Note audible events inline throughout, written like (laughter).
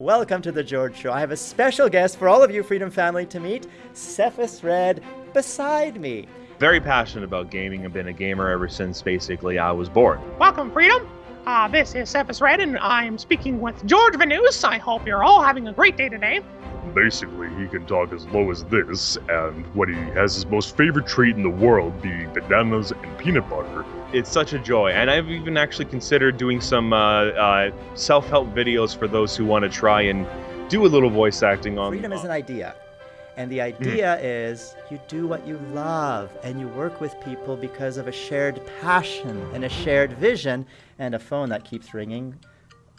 Welcome to the George Show. I have a special guest for all of you Freedom family to meet, Cephas Red, beside me. Very passionate about gaming. I've been a gamer ever since basically I was born. Welcome, Freedom. Uh, this is Cephas Red, and I'm speaking with George Vanus. I hope you're all having a great day today. Basically, he can talk as low as this, and what he has his most favorite treat in the world being bananas and peanut butter. It's such a joy, and I've even actually considered doing some uh, uh, self-help videos for those who want to try and do a little voice acting on. Freedom is an idea. And the idea mm. is you do what you love and you work with people because of a shared passion and a shared vision and a phone that keeps ringing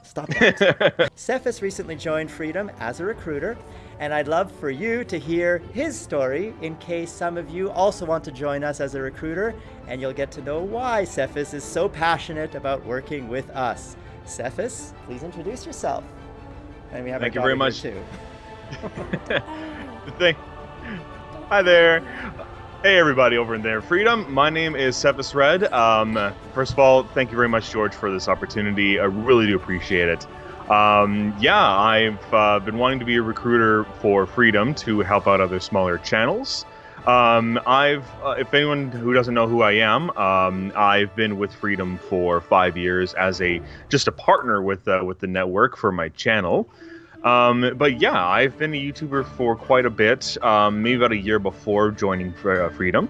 Stop that. (laughs) Cephas recently joined Freedom as a recruiter, and I'd love for you to hear his story in case some of you also want to join us as a recruiter, and you'll get to know why Cephas is so passionate about working with us. Cephas, please introduce yourself. And we have Thank you very much. Too. (laughs) Thank. Hi there. Hey everybody over in there, Freedom. My name is Cephas Red. Um, first of all, thank you very much, George, for this opportunity. I really do appreciate it. Um, yeah, I've uh, been wanting to be a recruiter for Freedom to help out other smaller channels. Um, I've, uh, if anyone who doesn't know who I am, um, I've been with Freedom for five years as a just a partner with uh, with the network for my channel. Um, but yeah, I've been a YouTuber for quite a bit, um, maybe about a year before joining uh, Freedom.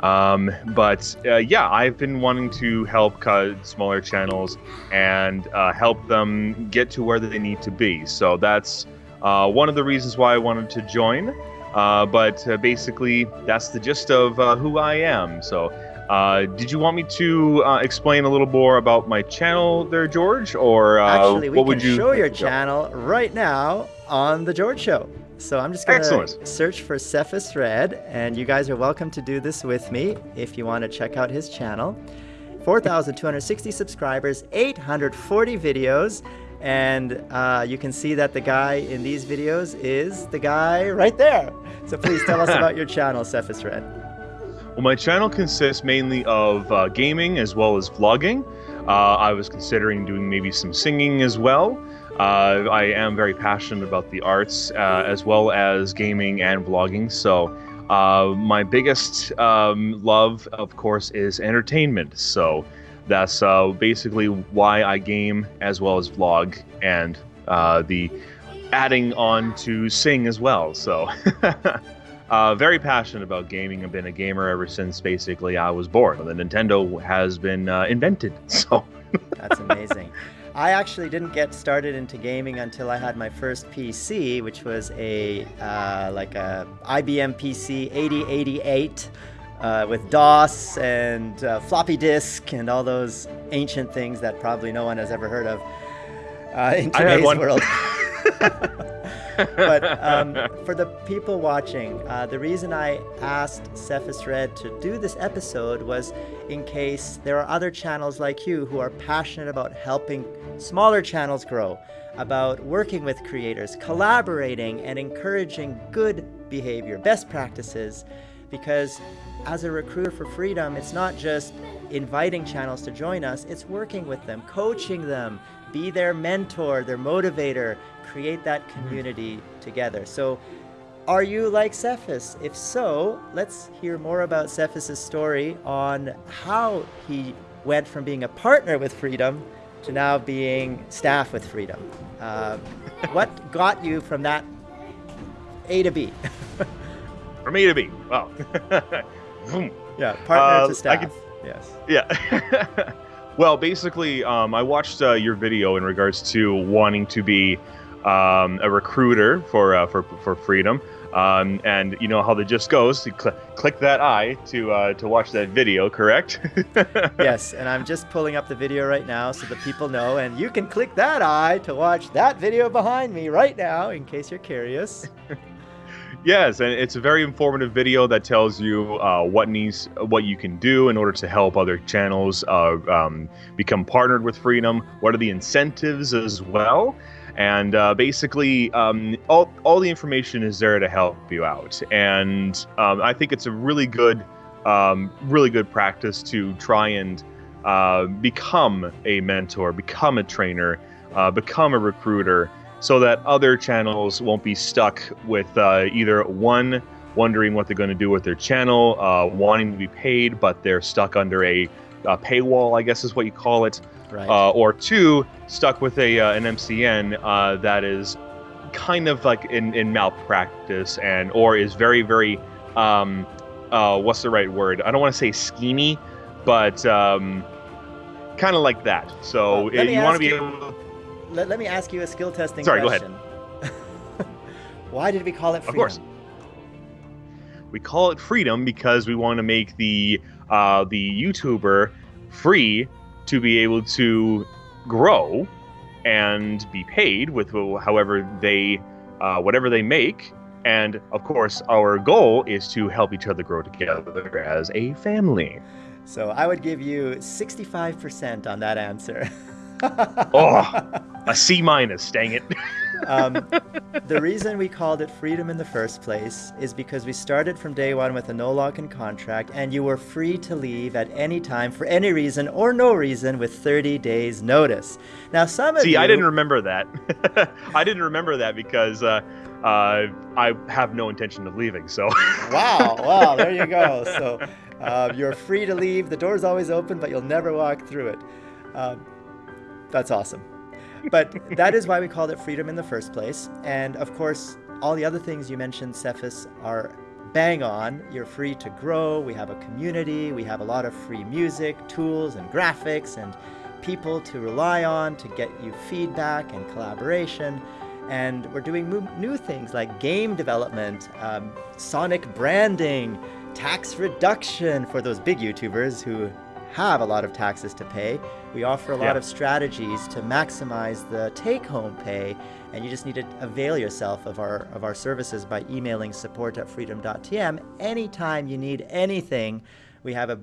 Um, but uh, yeah, I've been wanting to help cut smaller channels and uh, help them get to where they need to be. So that's uh, one of the reasons why I wanted to join. Uh, but uh, basically, that's the gist of who I am. So uh, did you want me to uh, explain a little more about my channel there, George? Or uh, Actually, we what can would you show your channel right now on The George Show. So I'm just going to search for Cephas Red, and you guys are welcome to do this with me if you want to check out his channel. 4,260 subscribers, 840 videos, and uh, you can see that the guy in these videos is the guy right there. So please tell us (laughs) about your channel, Cephas Red. Well, my channel consists mainly of uh, gaming as well as vlogging. Uh, I was considering doing maybe some singing as well. Uh, I am very passionate about the arts uh, as well as gaming and vlogging. So uh, my biggest um, love, of course, is entertainment. So that's uh, basically why I game as well as vlog and the adding on to sing as well. So (laughs) Uh, very passionate about gaming. I've been a gamer ever since basically I was born. The Nintendo has been uh, invented, (laughs) so. That's amazing. I actually didn't get started into gaming until I had my first PC, which was a uh, like a IBM PC 8088 uh, with DOS and uh, floppy disk and all those ancient things that probably no one has ever heard of uh, in today's world. (laughs) but um, for the people watching, uh, the reason I asked Cephas Red to do this episode was in case there are other channels like you who are passionate about helping smaller channels grow, about working with creators, collaborating, and encouraging good behavior, best practices, because as a recruiter for freedom, it's not just inviting channels to join us, it's working with them, coaching them, be their mentor, their motivator, create that community together. So are you like Cephas? If so, let's hear more about Cephas's story on how he went from being a partner with Freedom to now being staff with Freedom. Uh, (laughs) what got you from that A to B? from A to B. Wow. (laughs) yeah, partner uh, to staff. Could, yes. Yeah. (laughs) well, basically, um, I watched uh, your video in regards to wanting to be um, a recruiter for uh, for for freedom. Um, and you know how the just goes. You cl- click that eye to uh, to watch that video, correct? (laughs) yes, and I'm just pulling up the video right now so the people know. And you can click that eye to watch that video behind me right now, in case you're curious. (laughs) yes, and it's a very informative video that tells you uh, what needs, what you can do in order to help other channels uh, um, become partnered with Freedom. What are the incentives as well? and uh, basically um, all, all the information is there to help you out and um, i think it's a really good um, really good practice to try and uh, become a mentor become a trainer uh, become a recruiter so that other channels won't be stuck with uh, either one wondering what they're going to do with their channel, uh, wanting to be paid, but they're stuck under a, a paywall, I guess is what you call it, Right. uh, or two, stuck with a uh, an MCN uh, that is kind of like in, in malpractice and or is very very um, uh, what's the right word? I don't want to say schemy, but um, kind of like that. So let uh, you want to be able. Let, let me ask you a skill testing Sorry, go ahead. question. (laughs) Why did we call it freedom? Of course. We call it freedom because we want to make the uh, the YouTuber free to be able to grow and be paid with however they uh, whatever they make. And of course, our goal is to help each other grow together as a family. So I would give you 65% on that answer. (laughs) (laughs) Oh. A C minus, dang it. (laughs) um, the reason we called it freedom in the first place is because we started from day one with a no lock in contract, and you were free to leave at any time for any reason or no reason with 30 days notice. Now, some of See, you, I didn't remember that. (laughs) I didn't remember that because uh, uh, I have no intention of leaving. So wow, wow, there you go. So uh, you're free to leave. The door's always open, but you'll never walk through it. Um, that's awesome. But that is why we called it freedom in the first place. And of course, all the other things you mentioned, Cephas, are bang on. You're free to grow. We have a community. We have a lot of free music, tools, and graphics, and people to rely on to get you feedback and collaboration. And we're doing new things like game development, um, sonic branding, tax reduction for those big YouTubers who have a lot of taxes to pay. We offer a lot Yeah. of strategies to maximize the take-home pay, and you just need to avail yourself of our of our services by emailing support at freedom.tm anytime you need anything. We have a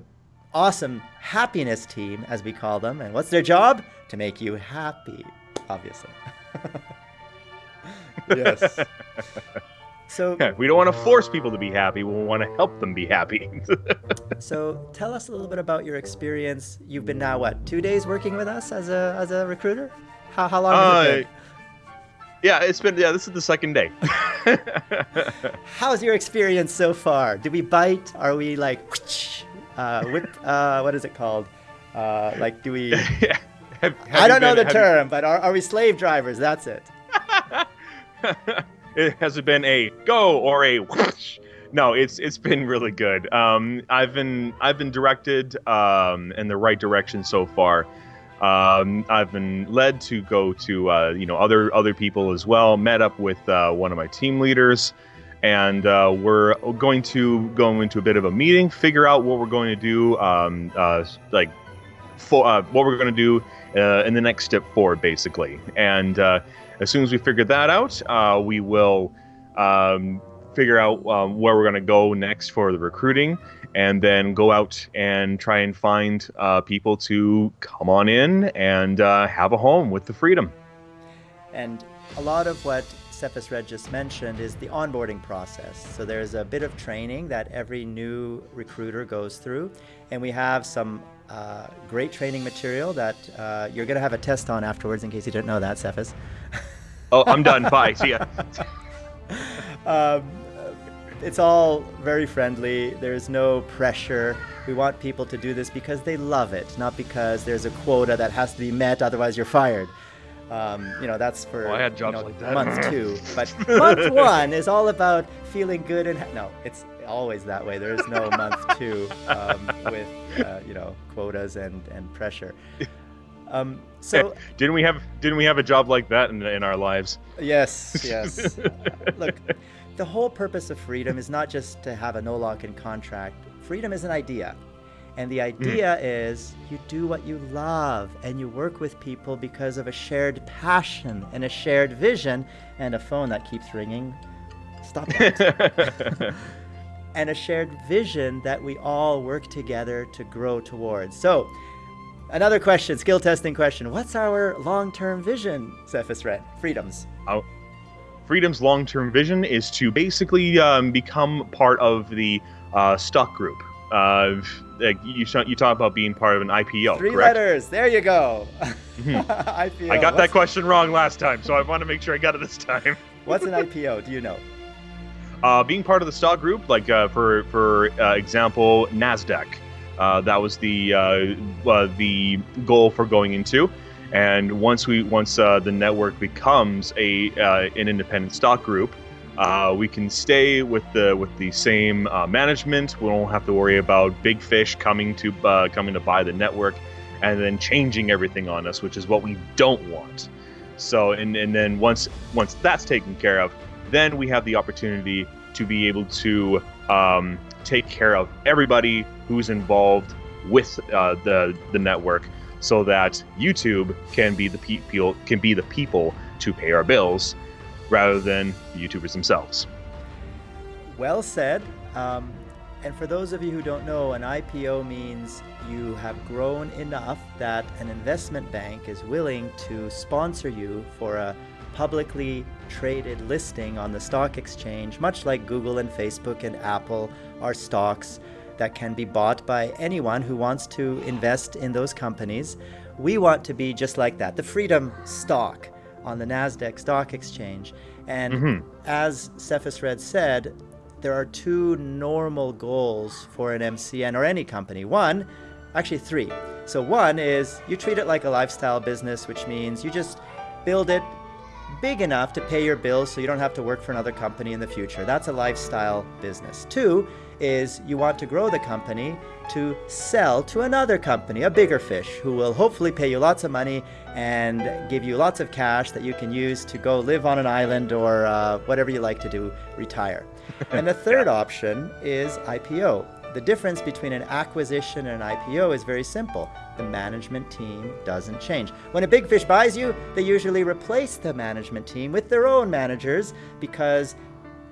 awesome happiness team, as we call them, and what's their job? To make you happy, obviously. (laughs) yes. (laughs) So we don't want to force people to be happy. We want to help them be happy. (laughs) So tell us a little bit about your experience. You've been now what two days working with us as a as a recruiter? How how long has it Uh, been? yeah, it's been yeah. This is the second day. (laughs) (laughs) How's your experience so far? Do we bite? Are we like uh, whip? Uh, what is it called? Uh, like do we? Have- have I don't know the have you- term, but are, are we slave drivers? That's it. It has it been a go or a whoosh? no it's it's been really good. Um i've been i've been directed um in the right direction so far. Um i've been led to go to uh you know other other people as well met up with uh, one of my team leaders and uh, we're going to go into a bit of a meeting figure out what we're going to do um uh like for uh, what we're going to do uh, in the next step forward basically. And as soon as we figure that out, uh, we will um, figure out um, where we're going to go next for the recruiting, and then go out and try and find uh, people to come on in and uh, have a home with the freedom. And a lot of what Cephas Red just mentioned is the onboarding process. So there's a bit of training that every new recruiter goes through, and we have some uh, great training material that uh, you're going to have a test on afterwards, in case you didn't know that, Cephas. (laughs) Oh, I'm done. Bye. See ya. (laughs) um, it's all very friendly. There's no pressure. We want people to do this because they love it, not because there's a quota that has to be met, otherwise you're fired. Um, you know, that's for Oh, I had you know, like that. month two. But (laughs) month one is all about feeling good and ha- no, it's always that way. There is no month two um, with uh, you know quotas and and pressure. (laughs) Um, (laughs) so Didn't we have Didn't we have a job like that in, in our lives? Yes, (laughs) yes. Look, the whole purpose of freedom is not just to have a no lock in contract. Freedom is an idea. And the idea is you do what you love and you work with people because of a shared passion and a shared vision and a phone that keeps ringing. Stop that. (laughs) and a shared vision that we all work together to grow towards. So, another question, skill testing question. What's our long term vision, Cephas Red? Freedoms. Freedom's long term vision is to basically um, become part of the uh, stock group. Uh, like you you talk about being part of an IPO. Three correct? letters. There you go. (laughs) Mhm. IPO. I got that What's- question wrong last time, so I want to make sure I got it this time. (laughs) What's an IPO? Do you know? Uh, being part of the stock group, like uh, for for uh, example, Nasdaq, uh, that was the uh, uh, the goal for going into. And once we once uh, the network becomes a an independent stock group, uh, we can stay with the with the same uh, management. We don't have to worry about big fish coming to uh, coming to buy the network, and then changing everything on us, which is what we don't want. So and and then once once that's taken care of, then we have the opportunity to be able to um, take care of everybody who's involved with uh, the the network, so that YouTube can be the people can be the people to pay our bills, rather than the YouTubers themselves. Well said. Um, and for those of you who don't know, an IPO means you have grown enough that an investment bank is willing to sponsor you for a publicly traded listing on the stock exchange, much like Google and Facebook and Apple are stocks that can be bought by anyone who wants to invest in those companies. We want to be just like that, the Freedom stock on the NASDAQ stock exchange. And Mhm. as Cephas Red said, there are two normal goals for an MCN or any company. One, actually three. So one is you treat it like a lifestyle business, which means you just build it big enough to pay your bills so you don't have to work for another company in the future. That's a lifestyle business. Two is you want to grow the company to sell to another company, a bigger fish, who will hopefully pay you lots of money and give you lots of cash that you can use to go live on an island or uh, whatever you like to do, retire. (laughs) and the third option is IPO. The difference between an acquisition and an IPO is very simple. The management team doesn't change. When a big fish buys you, they usually replace the management team with their own managers because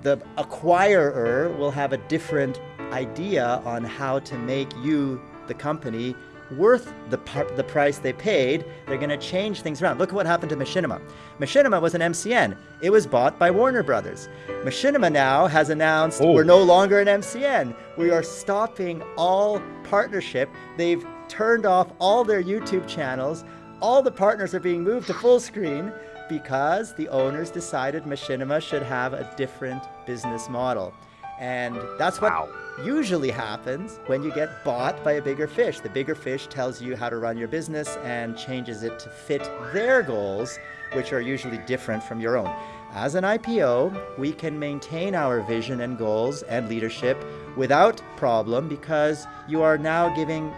the acquirer will have a different idea on how to make you, the company, worth the, the price they paid. They're going to change things around. Look at what happened to Machinima. Machinima was an MCN. It was bought by Warner Brothers. Machinima now has announced Oh. we're no longer an MCN. We are stopping all partnership. They've turned off all their YouTube channels. All the partners are being moved to full screen because the owners decided Machinima should have a different business model. And that's what Wow. usually happens when you get bought by a bigger fish. The bigger fish tells you how to run your business and changes it to fit their goals, which are usually different from your own. As an IPO, we can maintain our vision and goals and leadership without problem because you are now giving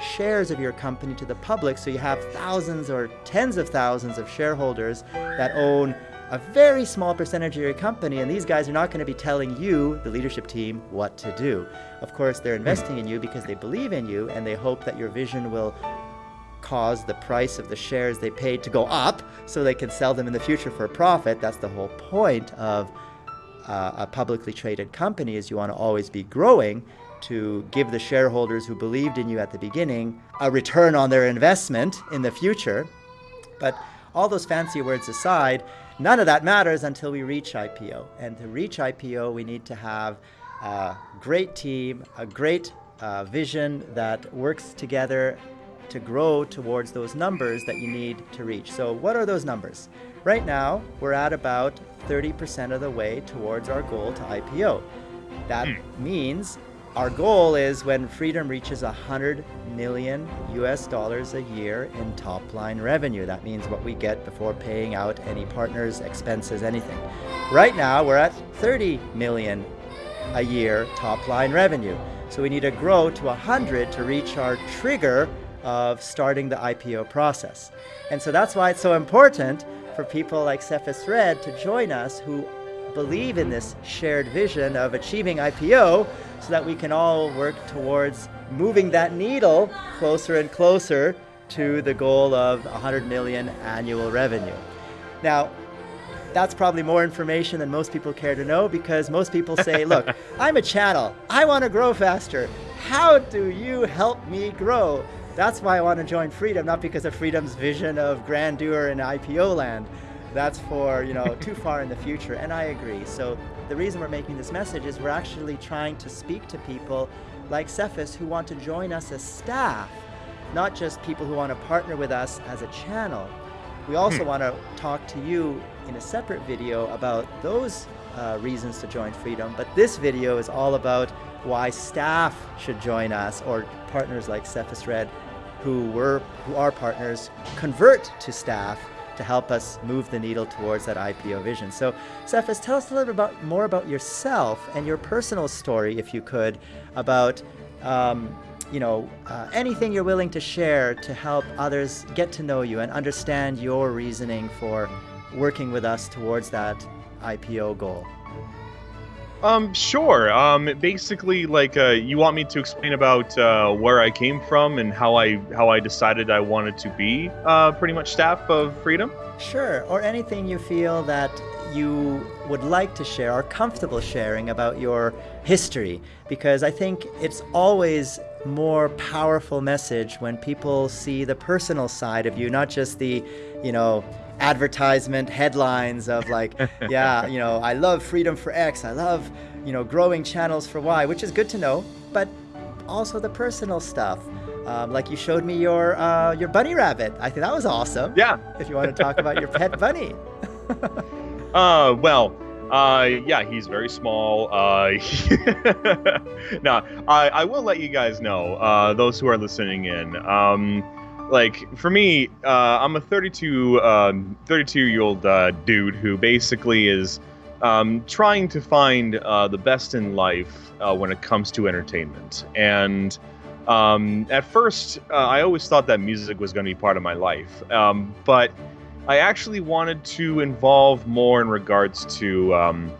shares of your company to the public so you have thousands or tens of thousands of shareholders that own a very small percentage of your company and these guys are not going to be telling you the leadership team what to do. Of course they're investing in you because they believe in you and they hope that your vision will cause the price of the shares they paid to go up so they can sell them in the future for a profit. That's the whole point of uh, a publicly traded company is you want to always be growing to give the shareholders who believed in you at the beginning a return on their investment in the future. But all those fancy words aside, none of that matters until we reach IPO. And to reach IPO, we need to have a great team, a great uh, vision that works together to grow towards those numbers that you need to reach. So, what are those numbers? Right now, we're at about 30% of the way towards our goal to IPO. That means our goal is when Freedom reaches 100 million US dollars a year in top line revenue. That means what we get before paying out any partners, expenses, anything. Right now, we're at 30 million a year top line revenue. So we need to grow to 100 to reach our trigger of starting the IPO process. And so that's why it's so important for people like Cephas Red to join us who believe in this shared vision of achieving IPO so that we can all work towards moving that needle closer and closer to the goal of 100 million annual revenue. Now, that's probably more information than most people care to know because most people say, (laughs) look, I'm a channel. I want to grow faster. How do you help me grow? That's why I want to join Freedom, not because of Freedom's vision of grandeur in IPO land. That's for, you know, too far in the future. And I agree. So the reason we're making this message is we're actually trying to speak to people like Cephas who want to join us as staff, not just people who want to partner with us as a channel. We also Hmm. want to talk to you in a separate video about those uh, reasons to join Freedom, but this video is all about why staff should join us or partners like Cephas Red who were who are partners convert to staff to help us move the needle towards that IPO vision. So, Cephas, tell us a little bit about more about yourself and your personal story, if you could, about um, you know uh, anything you're willing to share to help others get to know you and understand your reasoning for working with us towards that IPO goal. Um, sure. Um, basically, like, uh, you want me to explain about uh, where I came from and how I how I decided I wanted to be uh, pretty much staff of Freedom. Sure, or anything you feel that you would like to share or comfortable sharing about your history because I think it's always more powerful message when people see the personal side of you not just the you know advertisement headlines of like (laughs) yeah you know I love freedom for X I love you know growing channels for Y which is good to know but also the personal stuff um, like you showed me your uh, your bunny rabbit I think that was awesome Yeah. if you want to talk about your pet bunny. (laughs) Uh, well, uh, yeah, he's very small. Uh, (laughs) no, I, I will let you guys know, uh, those who are listening in. Um, like for me, uh, I'm a 32, um, 32 year old uh, dude who basically is um, trying to find uh, the best in life uh, when it comes to entertainment. And um, at first, uh, I always thought that music was going to be part of my life, um, but I actually wanted to involve more in regards to um,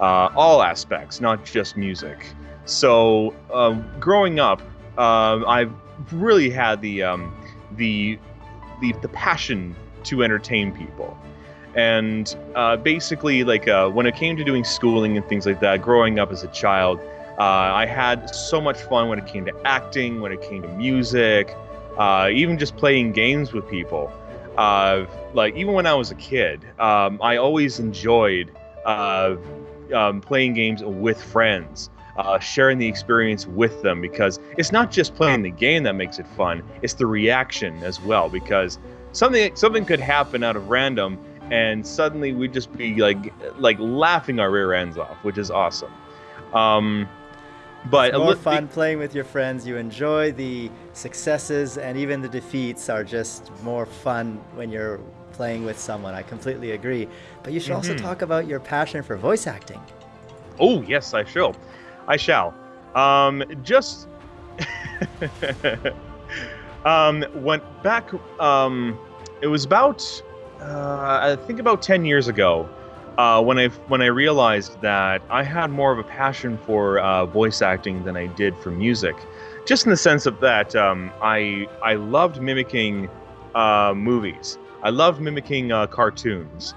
uh, all aspects, not just music. So, uh, growing up, uh, I've really had the, um, the the the passion to entertain people, and uh, basically, like uh, when it came to doing schooling and things like that, growing up as a child, uh, I had so much fun when it came to acting, when it came to music, even just playing games with people uh, like even when I was a kid, um, I always enjoyed uh, um, playing games with friends, uh, sharing the experience with them because it's not just playing the game that makes it fun; it's the reaction as well. Because something something could happen out of random, and suddenly we'd just be like like laughing our rear ends off, which is awesome. Um, but It's more fun playing with your friends. You enjoy the successes and even the defeats are just more fun when you're playing with someone. I completely agree. But you should also Mhm. talk about your passion for voice acting. Oh yes, I shall. I shall. Um, just (laughs) um, went back. Um, it was about uh, I think about ten years ago uh, when I when I realized that I had more of a passion for uh, voice acting than I did for music, just in the sense of that um, I I loved mimicking uh, movies. I loved mimicking uh, cartoons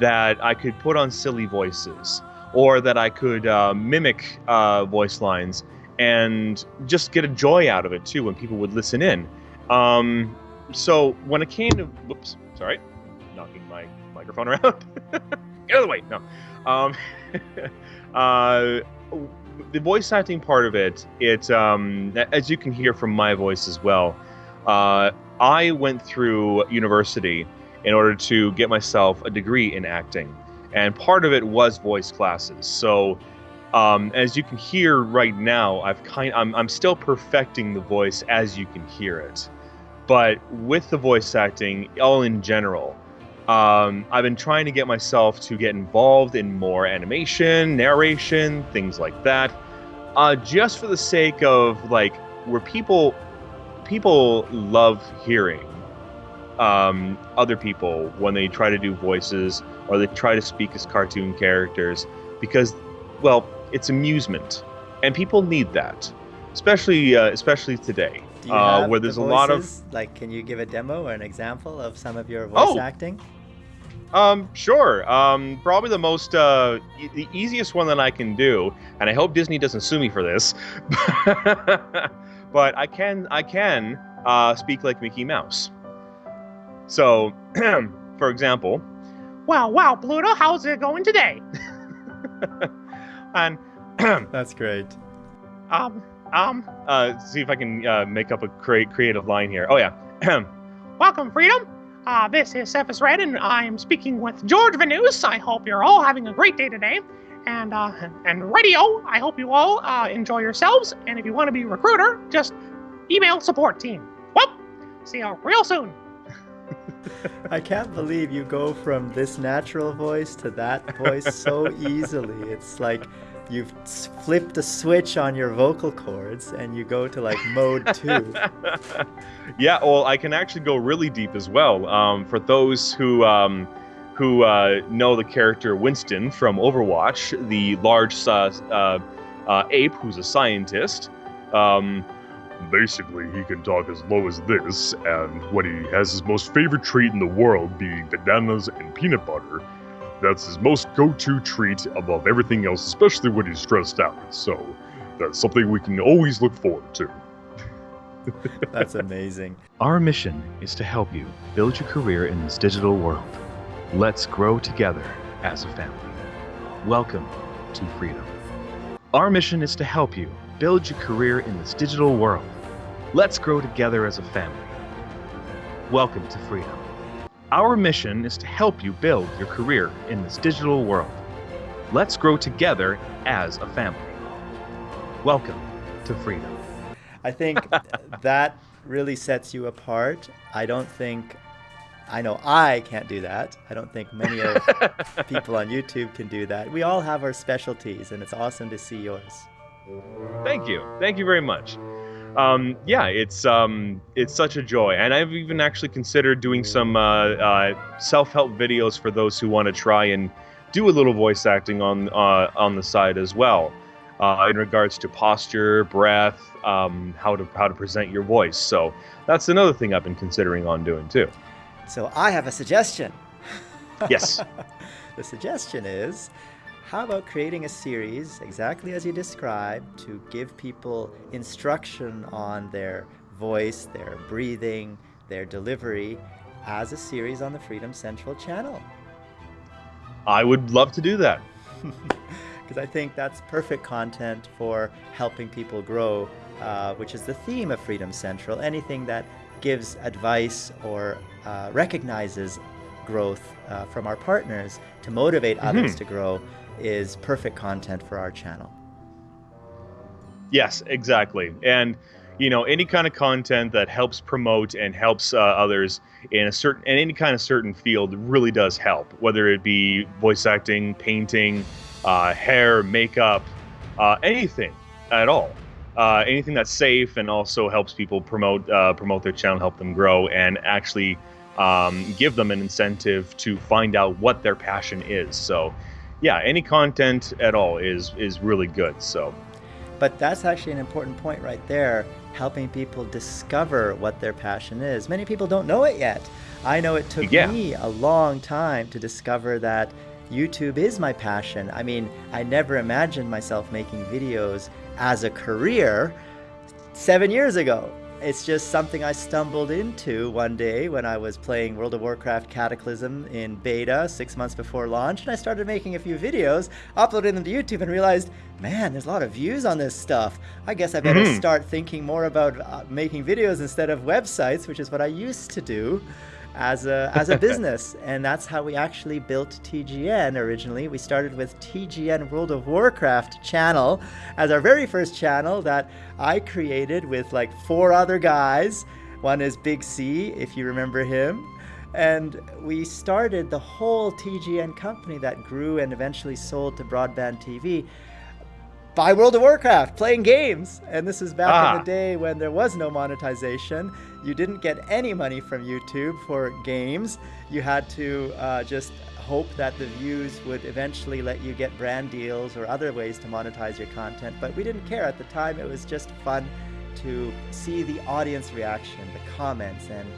that I could put on silly voices or that I could uh, mimic uh, voice lines and just get a joy out of it too when people would listen in. Um, so when it came to, whoops, sorry, knocking my microphone (laughs) around. Get out of the way. No. Um, (laughs) uh, the voice acting part of it, it um, as you can hear from my voice as well. Uh, I went through university in order to get myself a degree in acting and part of it was voice classes. So, um, as you can hear right now, I've kind I'm I'm still perfecting the voice as you can hear it, but with the voice acting, all in general, um, I've been trying to get myself to get involved in more animation, narration, things like that, uh, just for the sake of like where people people love hearing um, other people when they try to do voices or they try to speak as cartoon characters because, well, it's amusement, and people need that, especially uh, especially today, uh, where the there's a lot of like can you give a demo or an example of some of your voice Oh! acting? Um, sure. Um, probably the most, uh, e- the easiest one that I can do, and I hope Disney doesn't sue me for this, (laughs) but I can, I can, uh, speak like Mickey Mouse. So, (clears throat) for example, Wow, wow, Pluto, how's it going today? (laughs) and (clears throat) That's great. Um, Um, Uh, see if I can uh, make up a cre- creative line here. Oh yeah. (clears throat) welcome, Freedom. Uh, this is Cephas Red, and I'm speaking with George Vanus. I hope you're all having a great day today. And uh, and radio, I hope you all uh, enjoy yourselves. And if you want to be a recruiter, just email support team. Well, see you real soon. (laughs) I can't believe you go from this natural voice to that voice so (laughs) easily. It's like you've flipped a switch on your vocal cords and you go to like mode (laughs) two. yeah, well, I can actually go really deep as well. Um, for those who um, who uh, know the character Winston from Overwatch, the large uh, uh, uh, ape who's a scientist. Um, Basically, he can talk as low as this, and when he has his most favorite treat in the world being bananas and peanut butter, that's his most go to treat above everything else, especially when he's stressed out. So, that's something we can always look forward to. (laughs) That's amazing. Our mission is to help you build your career in this digital world. Let's grow together as a family. Welcome to freedom. Our mission is to help you build your career in this digital world. Let's grow together as a family. Welcome to freedom. Our mission is to help you build your career in this digital world. Let's grow together as a family. Welcome to freedom. I think (laughs) that really sets you apart. I don't think, I know I can't do that. I don't think many of (laughs) people on YouTube can do that. We all have our specialties, and it's awesome to see yours. Thank you. Thank you very much. Um, yeah, it's um, it's such a joy, and I've even actually considered doing some uh, uh, self-help videos for those who want to try and do a little voice acting on uh, on the side as well, uh, in regards to posture, breath, um, how to how to present your voice. So that's another thing I've been considering on doing too. So I have a suggestion. Yes. (laughs) the suggestion is how about creating a series exactly as you described to give people instruction on their voice, their breathing, their delivery as a series on the Freedom Central channel? I would love to do that. (laughs) Because I think that's perfect content for helping people grow, uh, which is the theme of Freedom Central. Anything that gives advice or uh, recognizes growth uh, from our partners to motivate others to grow is perfect content for our channel. Yes, exactly. And you know, any kind of content that helps promote and helps uh, others in a certain in any kind of certain field really does help. Whether it be voice acting, painting, uh, hair, makeup, uh, anything at all. Uh, anything that's safe and also helps people promote uh, promote their channel, help them grow, and actually um, give them an incentive to find out what their passion is. So, yeah, any content at all is is really good. So. But that's actually an important point right there, helping people discover what their passion is. Many people don't know it yet. I know it took Yeah. me a long time to discover that YouTube is my passion. I mean, I never imagined myself making videos as a career seven years ago. It's just something I stumbled into one day when I was playing World of Warcraft Cataclysm in beta six months before launch, and I started making a few videos, uploading them to YouTube, and realized, man, there's a lot of views on this stuff. I guess I better Mhm. start thinking more about uh, making videos instead of websites, which is what I used to do as a as a business. (laughs) And that's how we actually built TGN originally. We started with TGN World of Warcraft channel as our very first channel that I created with like four other guys. One is Big C if you remember him. And we started the whole TGN company that grew and eventually sold to Broadband TV by World of Warcraft, playing games. And this is back in Ah. the day when there was no monetization. You didn't get any money from YouTube for games. You had to uh, just hope that the views would eventually let you get brand deals or other ways to monetize your content. But we didn't care at the time. It was just fun to see the audience reaction, the comments, and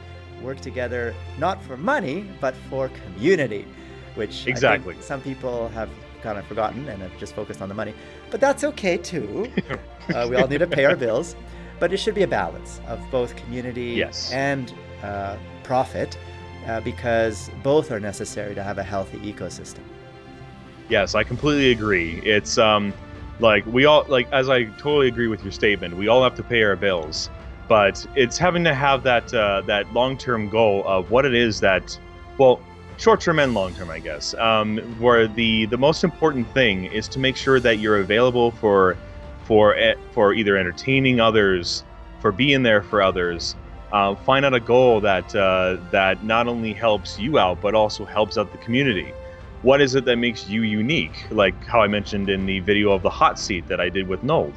work together not for money, but for community, which Exactly. some people have kind of forgotten and have just focused on the money. But that's okay too. (laughs) uh, we all need to pay our bills. But it should be a balance of both community Yes. and uh, profit uh, because both are necessary to have a healthy ecosystem. Yes, I completely agree. It's um, Like we all like as I totally agree with your statement. We all have to pay our bills, but it's having to have that uh, that long term goal of what it is that, well, short term and long term, I guess. Um, where the the most important thing is to make sure that you're available for for for either entertaining others, for being there for others. Uh, find out a goal that uh, that not only helps you out but also helps out the community what is it that makes you unique? Like how I mentioned in the video of the hot seat that I did with Nold.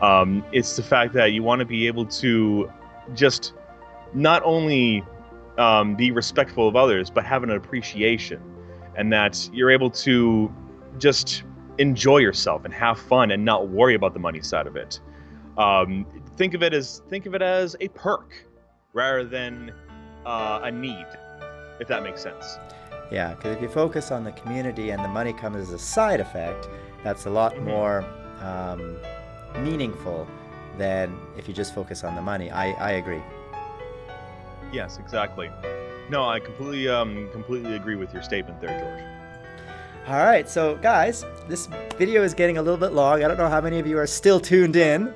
Um, it's the fact that you want to be able to just not only um, be respectful of others, but have an appreciation, and that you're able to just enjoy yourself and have fun and not worry about the money side of it. Um, think of it as think of it as a perk rather than uh, a need, if that makes sense. Yeah, because if you focus on the community and the money comes as a side effect, that's a lot mm-hmm. more um, meaningful than if you just focus on the money. I, I agree. Yes, exactly. No, I completely um, completely agree with your statement there, George. All right, so guys, this video is getting a little bit long. I don't know how many of you are still tuned in,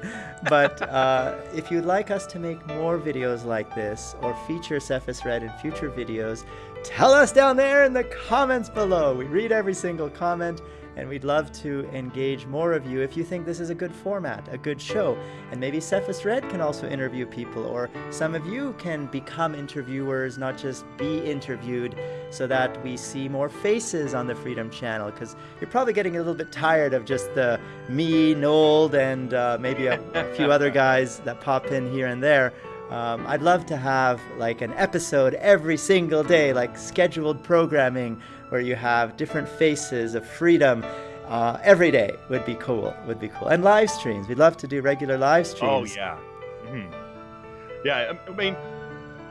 but (laughs) uh, if you'd like us to make more videos like this or feature Cephas Red in future videos, tell us down there in the comments below. We read every single comment and we'd love to engage more of you if you think this is a good format, a good show. And maybe Cephas Red can also interview people, or some of you can become interviewers, not just be interviewed, so that we see more faces on the Freedom Channel. Because you're probably getting a little bit tired of just the me, Nold, and uh, maybe a, a few other guys that pop in here and there. Um, I'd love to have like an episode every single day, like scheduled programming where you have different faces of freedom uh, every day would be cool. Would be cool. And live streams. We'd love to do regular live oh, streams. Oh yeah. Mm-hmm. Yeah. I mean,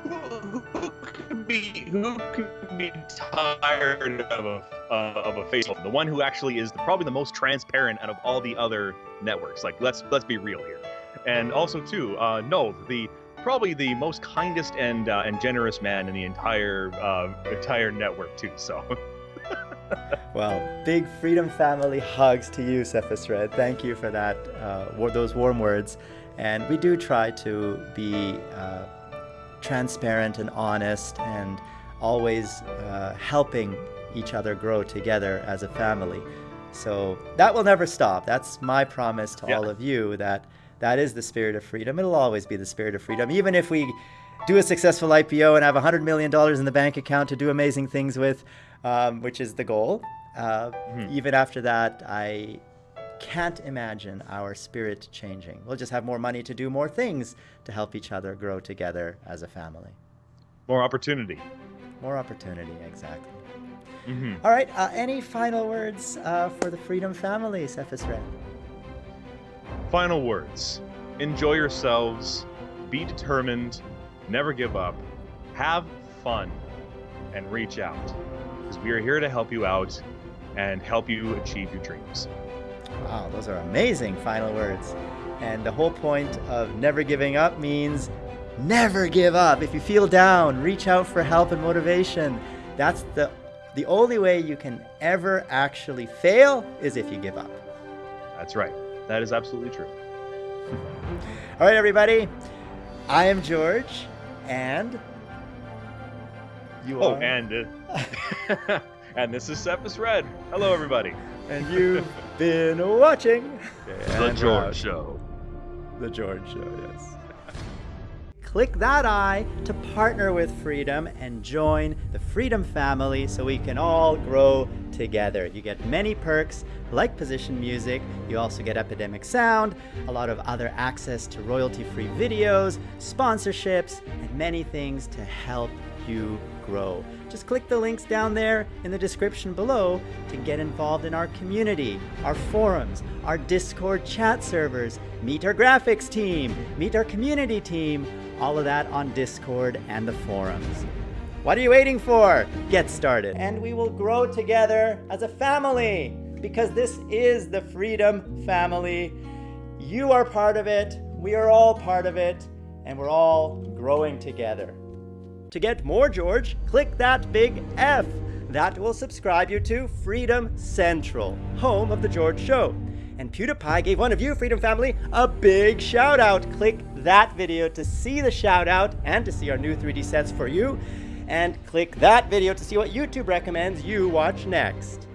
who, who could be who could be tired of a uh, of a face? The one who actually is the, probably the most transparent out of all the other networks. Like let's let's be real here. And also too, uh, no, the probably the most kindest and uh, and generous man in the entire uh, entire network too. So. (laughs) well, big Freedom Family hugs to you, Cephas Red. Thank you for that, uh, those warm words. And we do try to be uh, transparent and honest and always uh, helping each other grow together as a family. So that will never stop. That's my promise to yeah. all of you that that is the spirit of freedom. It'll always be the spirit of freedom. Even if we do a successful IPO and have $100 million in the bank account to do amazing things with, um, which is the goal. Uh, mm-hmm. Even after that, I can't imagine our spirit changing. We'll just have more money to do more things to help each other grow together as a family. More opportunity. More opportunity, exactly. Mm-hmm. All right. Uh, any final words uh, for the Freedom family, Cephas Red? Final words. Enjoy yourselves. Be determined. Never give up. Have fun. And reach out because we are here to help you out and help you achieve your dreams. Wow, those are amazing final words. And the whole point of never giving up means never give up. If you feel down, reach out for help and motivation. That's the the only way you can ever actually fail is if you give up. That's right. That is absolutely true. (laughs) All right, everybody. I am George, and you oh, are. and uh, (laughs) and this is Cephas Red. Hello, everybody. And you've been watching the George Show. The George Show, yes. Click that eye to partner with Freedom and join the Freedom family so we can all grow together. You get many perks like position music, you also get Epidemic Sound, a lot of other access to royalty free videos, sponsorships, and many things to help you grow. Just click the links down there in the description below to get involved in our community, our forums, our Discord chat servers, meet our graphics team, meet our community team, all of that on Discord and the forums. What are you waiting for? Get started. And we will grow together as a family because this is the Freedom Family. You are part of it, we are all part of it, and we're all growing together. To get more George, click that big F. That will subscribe you to Freedom Central, home of The George Show. And PewDiePie gave one of you, Freedom Family, a big shout out. Click that video to see the shout out and to see our new 3D sets for you. And click that video to see what YouTube recommends you watch next.